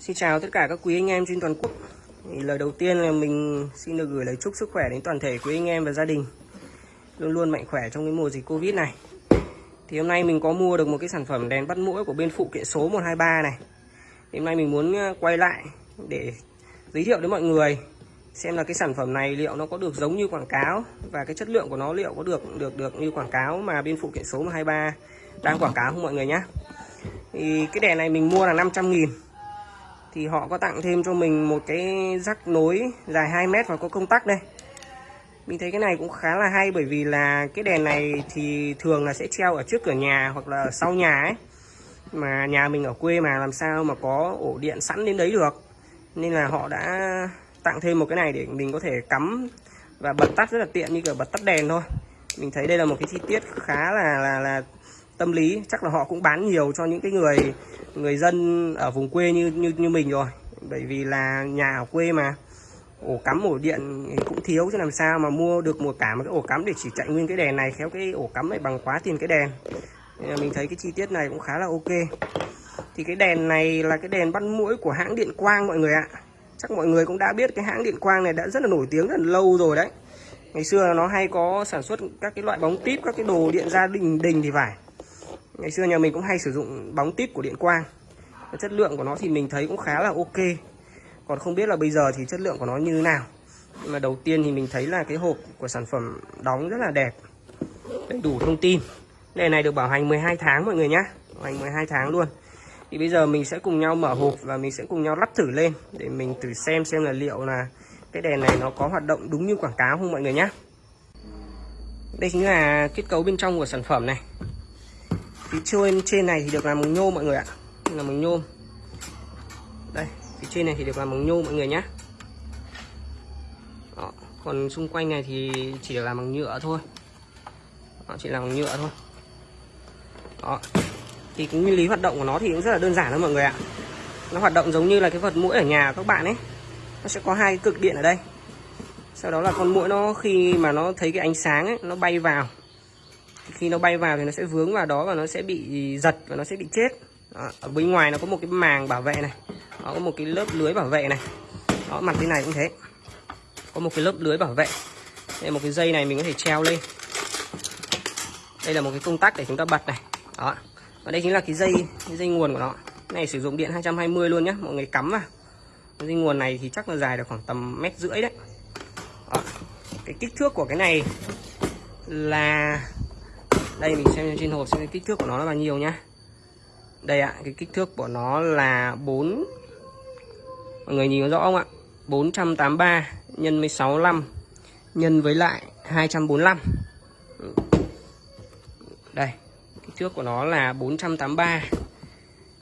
Xin chào tất cả các quý anh em trên toàn quốc. Thì Lời đầu tiên là mình xin được gửi lời chúc sức khỏe đến toàn thể quý anh em và gia đình. Luôn luôn mạnh khỏe trong cái mùa dịch Covid này. Thì hôm nay mình có mua được một cái sản phẩm đèn bắt mũi của bên phụ kiện số 123 này. Thì Hôm nay mình muốn ờ, quay lại để giới thiệu đến mọi người Xem là cái sản phẩm này liệu nó có được giống như quảng cáo Và cái chất lượng của nó liệu có được được được như quảng cáo mà bên phụ kiện số 123 đang quảng cáo không mọi người nhé thì cái đèn này mình mua là 500 nghìn thì họ có tặng thêm cho mình một cái rắc nối dài 2 mét và có công tắc đây. Mình thấy cái này cũng khá là hay bởi vì là cái đèn này thì thường là sẽ treo ở trước cửa nhà hoặc là sau nhà ấy. Mà nhà mình ở quê mà làm sao mà có ổ điện sẵn đến đấy được. Nên là họ đã tặng thêm một cái này để mình có thể cắm và bật tắt rất là tiện như kiểu bật tắt đèn thôi. Mình thấy đây là một cái chi tiết khá là là, là tâm lý, chắc là họ cũng bán nhiều cho những cái người người dân ở vùng quê như như như mình rồi. Bởi vì là nhà ở quê mà, ổ cắm, ổ điện cũng thiếu, chứ làm sao mà mua được một cả một cái ổ cắm để chỉ chạy nguyên cái đèn này, khéo cái ổ cắm này bằng quá tiền cái đèn. Nên là mình thấy cái chi tiết này cũng khá là ok. Thì cái đèn này là cái đèn bắt mũi của hãng điện quang mọi người ạ. Chắc mọi người cũng đã biết cái hãng điện quang này đã rất là nổi tiếng rất là lâu rồi đấy. Ngày xưa nó hay có sản xuất các cái loại bóng tít, các cái đồ điện gia đình đình thì phải ngày xưa nhà mình cũng hay sử dụng bóng tít của điện quang. Chất lượng của nó thì mình thấy cũng khá là ok. Còn không biết là bây giờ thì chất lượng của nó như thế nào. Nhưng mà đầu tiên thì mình thấy là cái hộp của sản phẩm đóng rất là đẹp. Đầy đủ thông tin. Đèn này được bảo hành 12 tháng mọi người nhé bảo hành 12 tháng luôn. Thì bây giờ mình sẽ cùng nhau mở hộp và mình sẽ cùng nhau lắp thử lên để mình thử xem xem là liệu là cái đèn này nó có hoạt động đúng như quảng cáo không mọi người nhé đây chính là kết cấu bên trong của sản phẩm này phía trên trên này thì được làm bằng nhôm mọi người ạ. Là bằng nhôm. Đây phía trên này thì được làm bằng nhôm mọi người nhé Đó. còn xung quanh này thì chỉ được làm bằng nhựa thôi. Đó, chỉ làm bằng nhựa thôi. Đó. thì cái nguyên lý hoạt động của nó thì cũng rất là đơn giản thôi mọi người ạ. Nó hoạt động giống như là cái vật mũi ở nhà các bạn ấy. Nó sẽ có hai cực điện ở đây. Sau đó là con mũi nó khi mà nó thấy cái ánh sáng ấy nó bay vào khi nó bay vào thì nó sẽ vướng vào đó và nó sẽ bị giật và nó sẽ bị chết. Đó, ở bên ngoài nó có một cái màng bảo vệ này nó có một cái lớp lưới bảo vệ này. Đó mặt bên này cũng thế. Có một cái lớp lưới bảo vệ. Đây một cái dây này mình có thể treo lên. Đây là một cái công tắc để chúng ta bật này. Đó. Và đây chính là cái dây cái dây nguồn của nó. Cái này sử dụng điện 220 luôn nhé mọi người cắm vào. Cái dây nguồn này thì chắc là dài được khoảng tầm mét rưỡi đấy. Đó. cái kích thước của cái này là đây, mình xem trên hộp xem kích thước của nó là bao nhiêu nhá. Đây ạ, cái kích thước của nó là 4 mọi người nhìn có rõ không ạ? 483 nhân với 65 nhân với lại 245 đây, kích thước của nó là 483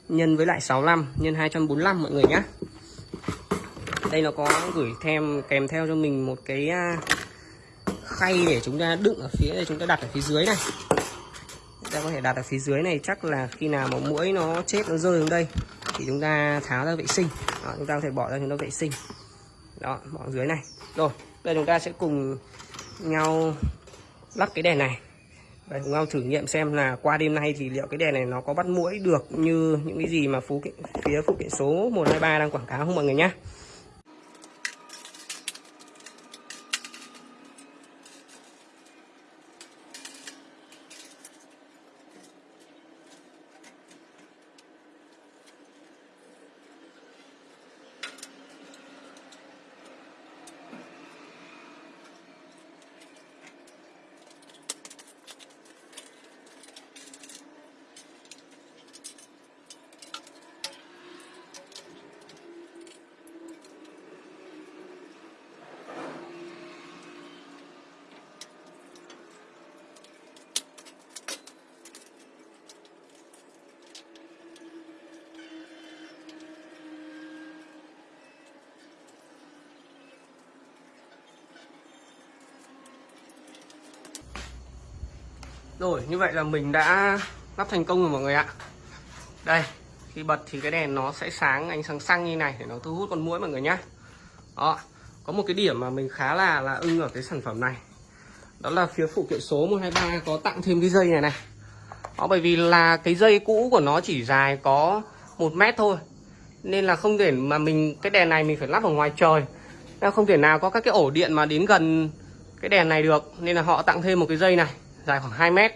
nhân với lại 65 nhân 245 mọi người nhé đây, nó có gửi thêm, kèm theo cho mình một cái à, khay để chúng ta đựng ở phía đây chúng ta đặt ở phía dưới này ta có thể đặt ở phía dưới này chắc là khi nào mà mũi nó chết nó rơi xuống đây thì chúng ta tháo ra vệ sinh. Đó, chúng ta có thể bỏ ra chúng ta vệ sinh. Đó bỏ dưới này. Rồi đây chúng ta sẽ cùng nhau lắp cái đèn này. Và cùng nhau thử nghiệm xem là qua đêm nay thì liệu cái đèn này nó có bắt mũi được như những cái gì mà phú kiện phía phụ kiện số 123 đang quảng cáo không mọi người nhé Rồi, như vậy là mình đã lắp thành công rồi mọi người ạ. Đây, khi bật thì cái đèn nó sẽ sáng, ánh sáng xăng như này để nó thu hút con muỗi mọi người nhé Đó, có một cái điểm mà mình khá là là ưng ở cái sản phẩm này. Đó là phía phụ kiện số 123 có tặng thêm cái dây này này. Đó, bởi vì là cái dây cũ của nó chỉ dài có một mét thôi. Nên là không thể mà mình, cái đèn này mình phải lắp ở ngoài trời. Nên không thể nào có các cái ổ điện mà đến gần cái đèn này được. Nên là họ tặng thêm một cái dây này dài khoảng 2 mét.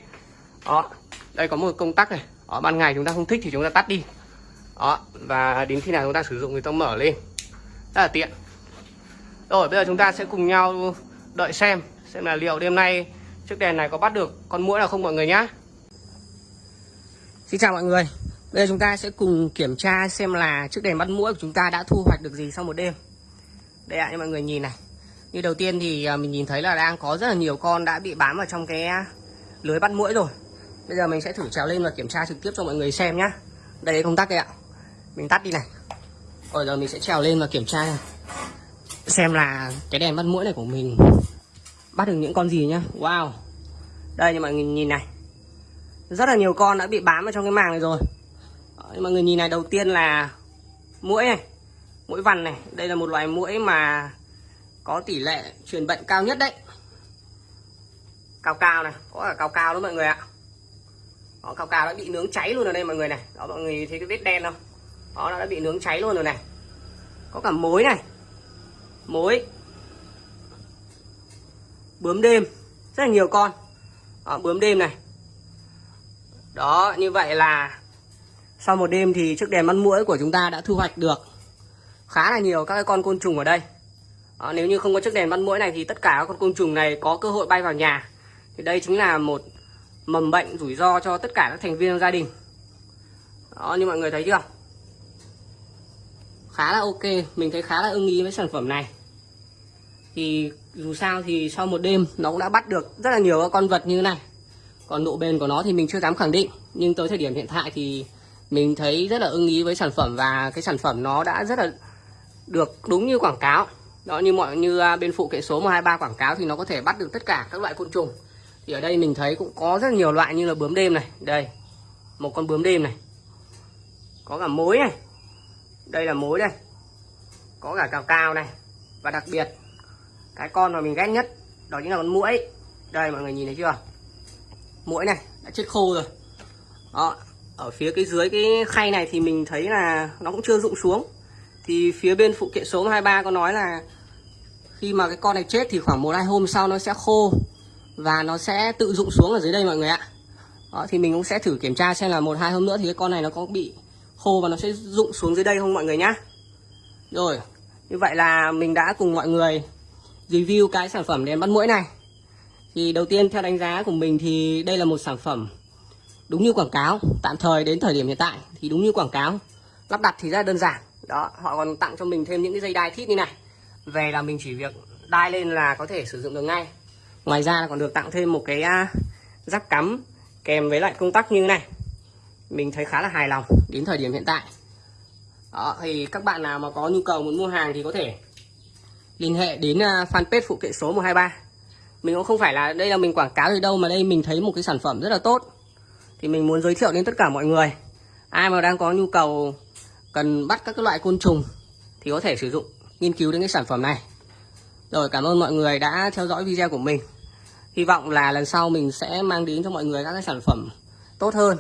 Đó đây có một công tắc này. Ở ban ngày chúng ta không thích thì chúng ta tắt đi. Đó và đến khi nào chúng ta sử dụng thì ta mở lên. Rất là tiện. Rồi bây giờ chúng ta sẽ cùng nhau đợi xem xem là liệu đêm nay chiếc đèn này có bắt được con muỗi nào không mọi người nhá. Xin chào mọi người. Bây giờ chúng ta sẽ cùng kiểm tra xem là chiếc đèn bắt muỗi của chúng ta đã thu hoạch được gì sau một đêm. Đây ạ à, như mọi người nhìn này. Như đầu tiên thì à, mình nhìn thấy là đang có rất là nhiều con đã bị bám vào trong cái lưới bắt muỗi rồi. Bây giờ mình sẽ thử trèo lên và kiểm tra trực tiếp cho mọi người xem nhá. Đây công tắc đây ạ. Mình tắt đi này. Rồi, giờ mình sẽ trèo lên và kiểm tra này. Xem là cái đèn bắt muỗi này của mình Bắt được những con gì nhá. Wow. Đây như mọi người nhìn này. Rất là nhiều con đã bị bám vào trong cái màng này rồi. Mọi người nhìn này, đầu tiên là Muỗi này Muỗi vằn này. Đây là một loài muỗi mà Có tỷ lệ truyền bệnh cao nhất đấy. Cao cao này Có cả cao cao đó mọi người ạ. Đó, cao cao đã bị nướng cháy luôn ở đây mọi người này. Đó mọi người thấy cái vết đen không? Đó nó đã bị nướng cháy luôn rồi này. Có cả mối này. Mối bướm đêm. Rất là nhiều con. Đó, bướm đêm này. Đó như vậy là sau một đêm thì chiếc đèn bắt muỗi của chúng ta đã thu hoạch được khá là nhiều các cái con côn trùng ở đây. Đó, nếu như không có chiếc đèn bắt muỗi này thì tất cả các con côn trùng này có cơ hội bay vào nhà thì đây chính là một mầm bệnh rủi ro cho tất cả các thành viên gia đình. Đó, như mọi người thấy chưa? Khá là ok, mình thấy khá là ưng ý với sản phẩm này. Thì dù sao thì sau một đêm nó cũng đã bắt được rất là nhiều các con vật như thế này. Còn độ bền của nó thì mình chưa dám khẳng định. Nhưng tới thời điểm hiện tại thì mình thấy rất là ưng ý với sản phẩm và cái sản phẩm nó đã rất là được đúng như quảng cáo. Đó, như mọi, như à, bên phụ kiện số 123 quảng cáo thì nó có thể bắt được tất cả các loại côn trùng thì ở đây mình thấy cũng có rất nhiều loại như là bướm đêm này. Đây, một con bướm đêm này. Có cả mối này. Đây là mối đây. Có cả cào cao này. Và đặc biệt, cái con mà mình ghét nhất, đó chính là con muỗi. Đây, mọi người nhìn thấy chưa? Muỗi này, đã chết khô rồi. Đó, ở phía cái dưới cái khay này thì mình thấy là nó cũng chưa rụng xuống. Thì phía bên phụ kiện số 23 có nói là khi mà cái con này chết thì khoảng một hai hôm sau nó sẽ khô và nó sẽ tự dụng xuống ở dưới đây mọi người ạ. Đó, thì mình cũng sẽ thử kiểm tra xem là một hai hôm nữa thì cái con này nó có bị khô và nó sẽ rụng xuống dưới đây không mọi người nhá. Rồi như vậy là mình đã cùng mọi người review cái sản phẩm đèn bắt mũi này. Thì đầu tiên theo đánh giá của mình thì đây là một sản phẩm đúng như quảng cáo tạm thời đến thời điểm hiện tại thì đúng như quảng cáo. Lắp đặt thì rất đơn giản. Đó họ còn tặng cho mình thêm những cái dây đai thít như này. Về là mình chỉ việc đai lên là có thể sử dụng được ngay ngoài ra còn được tặng thêm một cái à, rắc cắm kèm với lại công tắc như này. Mình thấy khá là hài lòng đến thời điểm hiện tại. Đó, thì các bạn nào mà có nhu cầu muốn mua hàng thì có thể liên hệ đến à, fanpage phụ kiện số 123 mình cũng không phải là đây là mình quảng cáo gì đâu mà đây mình thấy một cái sản phẩm rất là tốt. Thì mình muốn giới thiệu đến tất cả mọi người. Ai mà đang có nhu cầu cần bắt các cái loại côn trùng thì có thể sử dụng, nghiên cứu đến cái sản phẩm này. Rồi, cảm ơn mọi người đã theo dõi video của mình. Hy vọng là lần sau mình sẽ mang đến cho mọi người các cái sản phẩm tốt hơn,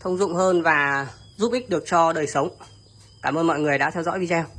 Thông dụng hơn và giúp ích được cho đời sống. Cảm ơn mọi người đã theo dõi video.